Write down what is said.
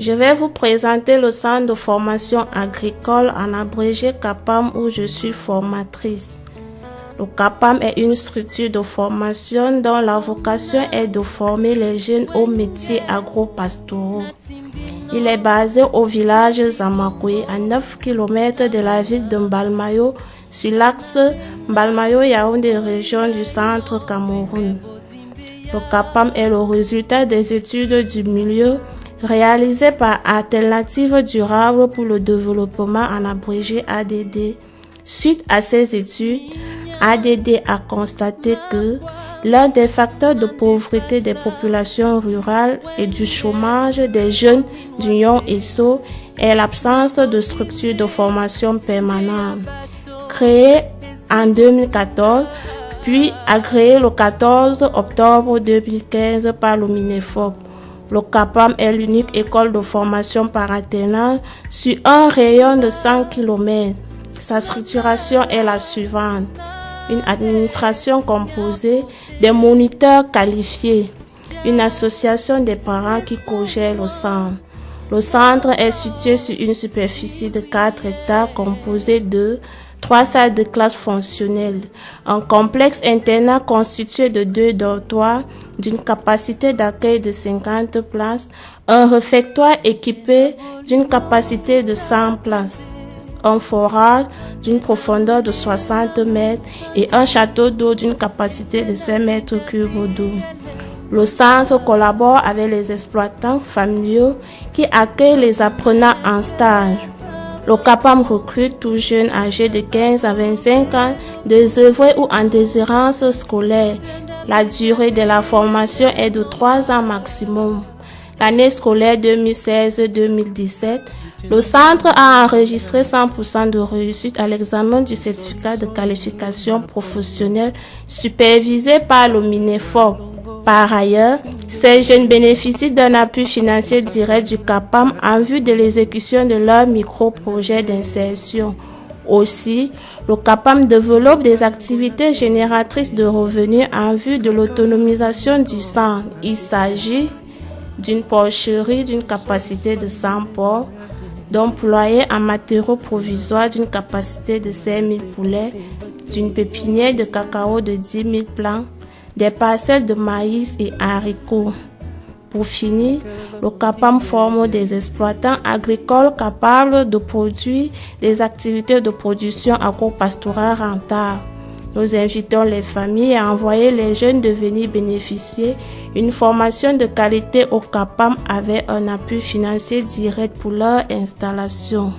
Je vais vous présenter le centre de formation agricole en abrégé CAPAM où je suis formatrice. Le CAPAM est une structure de formation dont la vocation est de former les jeunes aux métiers agro-pastoraux. Il est basé au village Zamakwe, à 9 km de la ville de Mbalmayo, sur l'axe Mbalmayo-Yaoundé, région du centre Cameroun. Le CAPAM est le résultat des études du milieu réalisées par Alternative Durable pour le Développement en abrégé ADD. Suite à ces études, ADD a constaté que l'un des facteurs de pauvreté des populations rurales et du chômage des jeunes d'Union ESSO est l'absence de structures de formation permanente. Créé en 2014, puis agréé le 14 octobre 2015 par le. Le CAPAM est l'unique école de formation par alternance sur un rayon de 100 km. Sa structuration est la suivante. Une administration composée des moniteurs qualifiés. Une association des parents qui cogèrent le centre. Le centre est situé sur une superficie de 4 hectares composée de trois salles de classe fonctionnelles, un complexe internat constitué de deux dortoirs d'une capacité d'accueil de 50 places, un réfectoire équipé d'une capacité de 100 places, un forage d'une profondeur de 60 mètres et un château d'eau d'une capacité de 5 mètres cubes d'eau. Le centre collabore avec les exploitants familiaux qui accueillent les apprenants en stage. Le CAPAM recrute tout jeunes âgés de 15 à 25 ans, désœuvrés ou en désirance scolaire. La durée de la formation est de 3 ans maximum. L'année scolaire 2016-2017, le centre a enregistré 100% de réussite à l'examen du certificat de qualification professionnelle supervisé par le MINEFOP. Par ailleurs, ces jeunes bénéficient d'un appui financier direct du CAPAM en vue de l'exécution de leur micro-projet d'insertion. Aussi, le CAPAM développe des activités génératrices de revenus en vue de l'autonomisation du centre. Il s'agit d'une porcherie d'une capacité de 100 porcs, d'employés en matériaux provisoires d'une capacité de 5 000 poulets, d'une pépinière de cacao de 10 000 plants, des parcelles de maïs et haricots. Pour finir, le CAPAM forme des exploitants agricoles capables de produire des activités de production agro-pastorale rentables. Nous invitons les familles à envoyer les jeunes devenir bénéficier une formation de qualité au CAPAM avec un appui financier direct pour leur installation.